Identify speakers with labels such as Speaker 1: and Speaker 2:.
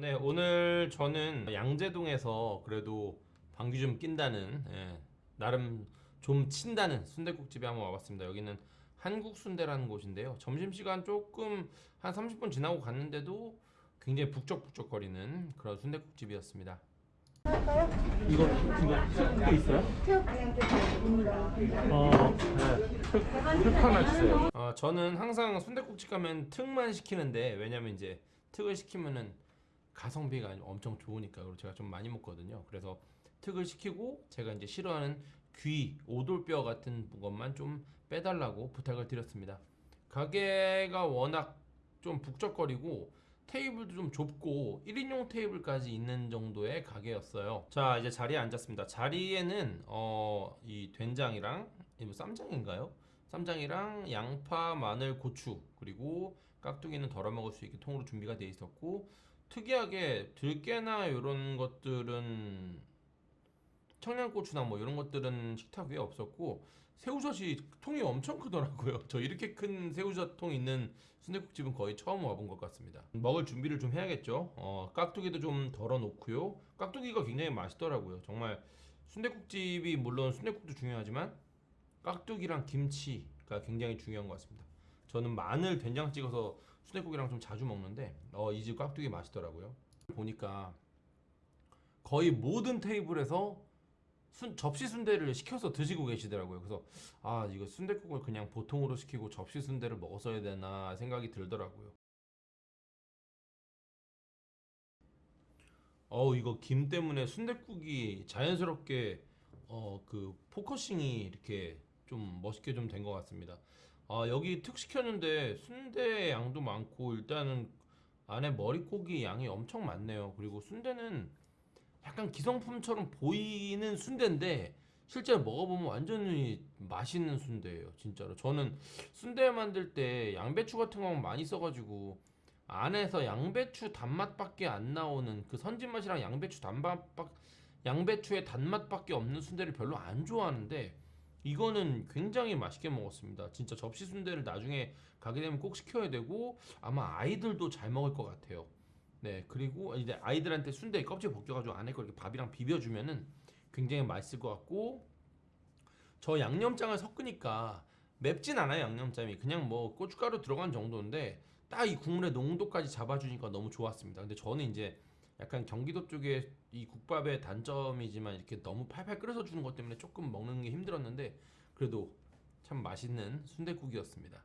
Speaker 1: 네 오늘 저는 양재동에서 그래도 방귀 좀 낀다는 예, 나름 좀 친다는 순대국집에 한번 와봤습니다. 여기는 한국 순대라는 곳인데요. 점심시간 조금 한 30분 지나고 갔는데도 굉장히 북적북적 거리는 그런 순대국집이었습니다.
Speaker 2: 이거 이거 ske 있어요? 어, 네. 흑, 흑 하나 주세요.
Speaker 1: 어, 저는 항상 순대국집 가면 특만 시키는데 왜냐면 이제 특을 시키면은 가성비가 엄청 좋으니까 그리고 제가 좀 많이 먹거든요. 그래서 특을 시키고 제가 이제 싫어하는 귀, 오돌뼈 같은 것만 좀 빼달라고 부탁을 드렸습니다. 가게가 워낙 좀 북적거리고 테이블도 좀 좁고 1인용 테이블까지 있는 정도의 가게였어요. 자 이제 자리에 앉았습니다. 자리에는 어, 이 된장이랑 이뭐 쌈장인가요? 쌈장이랑 양파, 마늘, 고추 그리고 깍두기는 덜어 먹을 수 있게 통으로 준비가 돼 있었고 특이하게 들깨나 이런 것들은 청양고추나 뭐 이런 것들은 식탁 위에 없었고 새우젓이 통이 엄청 크더라고요. 저 이렇게 큰 새우젓 통 있는 순대국집은 거의 처음 와본 것 같습니다. 먹을 준비를 좀 해야겠죠. 어, 깍두기도 좀 덜어 놓고요. 깍두기가 굉장히 맛있더라고요. 정말 순대국집이 물론 순대국도 중요하지만 깍두기랑 김치가 굉장히 중요한 것 같습니다. 저는 마늘 된장 찍어서 순대국이랑 좀 자주 먹는데 어, 이 집 깍두기 맛있더라고요. 보니까 거의 모든 테이블에서 순, 접시 순대를 시켜서 드시고 계시더라고요. 그래서 아 이거 순대국을 그냥 보통으로 시키고 접시 순대를 먹었어야 되나 생각이 들더라고요. 어우 이거 김 때문에 순대국이 자연스럽게 어 그 focusing이 이렇게 좀 멋있게 좀 된 것 같습니다. 아 여기 특 시켰는데 순대 양도 많고 일단은 안에 머릿고기 양이 엄청 많네요. 그리고 순대는 약간 기성품처럼 보이는 순대인데 실제로 먹어보면 완전히 맛있는 순대예요. 진짜로 저는 순대 만들 때 양배추 같은 거 많이 써가지고 안에서 양배추 단맛밖에 안 나오는 그 선진 맛이랑 양배추 단맛 양배추의 단맛밖에 없는 순대를 별로 안 좋아하는데 이거는 굉장히 맛있게 먹었습니다. 진짜 접시 순대를 나중에 가게 되면 꼭 시켜야 되고 아마 아이들도 잘 먹을 것 같아요. 네 그리고 이제 아이들한테 순대 껍질 벗겨가지고 안에 거 이렇게 밥이랑 비벼주면은 굉장히 맛있을 것 같고 저 양념장을 섞으니까 맵진 않아요 양념장이 그냥 뭐 고춧가루 들어간 정도인데 딱 이 국물의 농도까지 잡아주니까 너무 좋았습니다. 근데 저는 이제 약간 경기도 쪽에 이 국밥의 단점이지만 이렇게 너무 팔팔 끓여서 주는 것 때문에 조금 먹는 게 힘들었는데 그래도 참 맛있는 순대국이었습니다.